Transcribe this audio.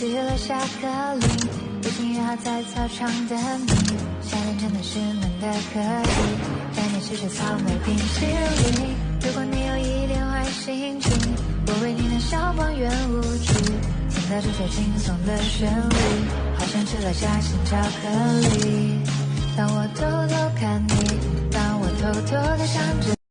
去了下课铃已经约好在操场等你夏天真的是闷的可以带你吃吃草莓冰淇淋如果你有一点坏心情我为你弹肖邦圆舞曲听到这首轻松的旋律好像吃了夹心巧克力当我偷偷看你当我偷偷的想着